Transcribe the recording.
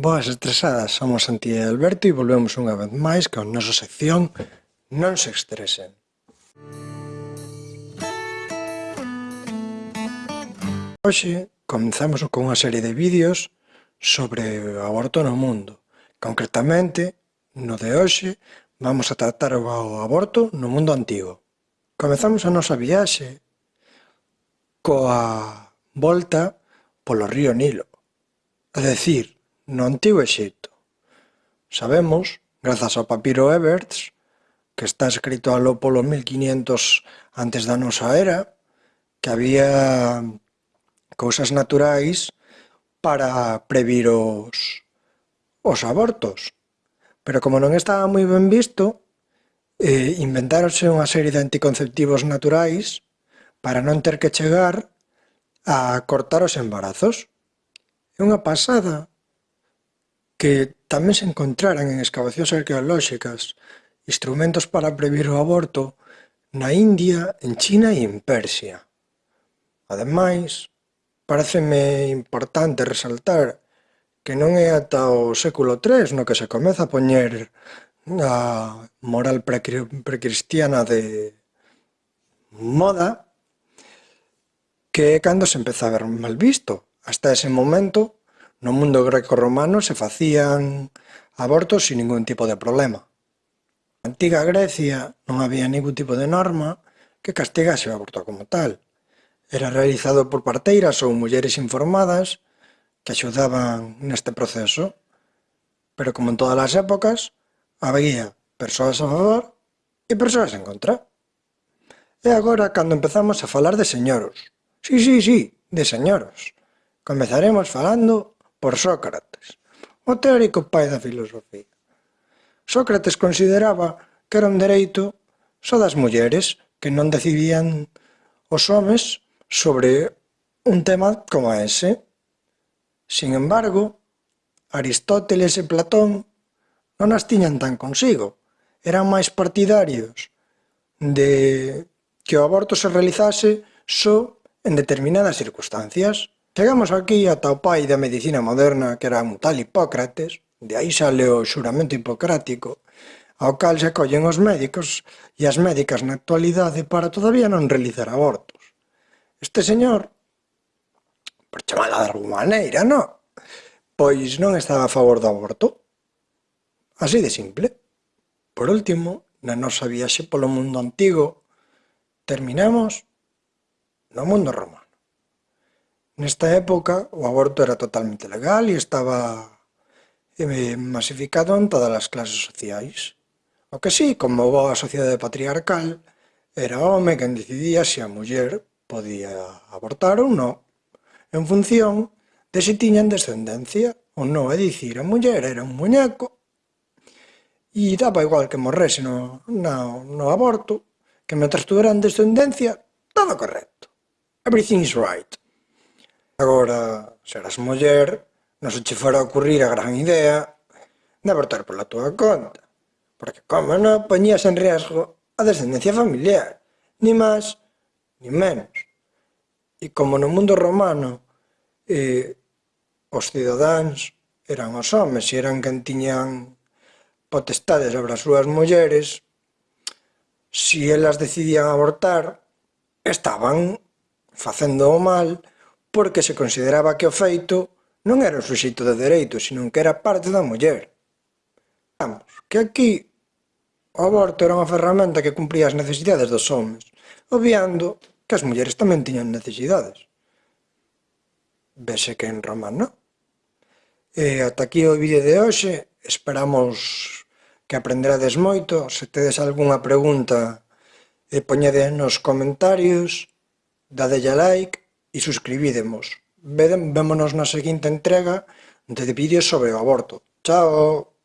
Boas estresadas, somos Santi e Alberto e volvemos unha vez máis con nosa sección Non se estresen. Hoxe comenzamos con unha serie de vídeos sobre o aborto no mundo. Concretamente, no de hoxe, vamos a tratar o aborto no mundo antigo. Comezamos a nosa viaxe coa volta polo río Nilo. É dicir, no Antigo Exipto. Sabemos, grazas ao papiro Everts, que está escrito aló polo 1500 antes da nosa era, que había cousas naturais para previr os, os abortos. Pero como non estaba moi ben visto, eh, inventáronse unha serie de anticonceptivos naturais para non ter que chegar a cortar os embarazos. É unha pasada, que tamén se encontraran en excavacións arqueolóxicas instrumentos para previr o aborto na India, en China e en Persia. Ademais, pareceme importante resaltar que non é ata o século III no que se comeza a poñer a moral precristiana de moda, que é cando se empeza a ver mal visto. Hasta ese momento No mundo grecorromano se facían abortos sin ningún tipo de problema. Na antiga Grecia non había ningún tipo de norma que castigase o aborto como tal. Era realizado por parteiras ou mulleres informadas que axudaban neste proceso. Pero como en todas as épocas, había persoas a favor e persoas en contra. E agora, cando empezamos a falar de señoros, sí, sí, sí, de señoros, comezaremos falando por Sócrates, o teórico pai da filosofía. Sócrates consideraba que era un dereito só das mulleres que non decidían os homes sobre un tema como ese. Sin embargo, Aristóteles e Platón non as tiñan tan consigo. Eran máis partidarios de que o aborto se realizase só en determinadas circunstancias. Chegamos aquí ata o pai da medicina moderna, que era un tal Hipócrates, de aí sale o xuramento hipocrático, ao cal se collen os médicos e as médicas na actualidade para todavía non realizar abortos. Este señor, por chamada de alguma maneira, non, pois non estaba a favor do aborto. Así de simple. Por último, na nosa viaxe polo mundo antigo, terminamos no mundo romano. Nesta época o aborto era totalmente legal e estaba eh, masificado en todas as clases sociais. O que sí, como boa sociedade patriarcal, era o home quen decidía se a muller podía abortar ou non, en función de se tiñan descendencia ou non. É dicir, a muller era un muñeco e daba igual que morrese no, no, no aborto, que mentras tuveran descendencia, todo correcto. Everything is right. Agora, serás muller, non se che fará ocurrir a gran idea de abortar pola túa conta, porque, como non, poñías en riesgo a descendencia familiar, ni máis, ni menos. E como no mundo romano, eh, os cidadáns eran os homes e eran quen tiñan potestades sobre as súas mulleres, si elas decidían abortar, estaban facendo o mal, porque se consideraba que o feito non era un suxeito de dereito, sino que era parte da muller. Vamos, que aquí o aborto era unha ferramenta que cumplía as necesidades dos homens, obviando que as mulleres tamén tiñan necesidades. Vese que en Roma non. E ata aquí o vídeo de hoxe, esperamos que aprenderades moito, se tedes algunha pregunta, e poñede nos comentarios, dadelle like, e suscribídemos. Vémonos na seguinte entrega de vídeos sobre o aborto. Chao!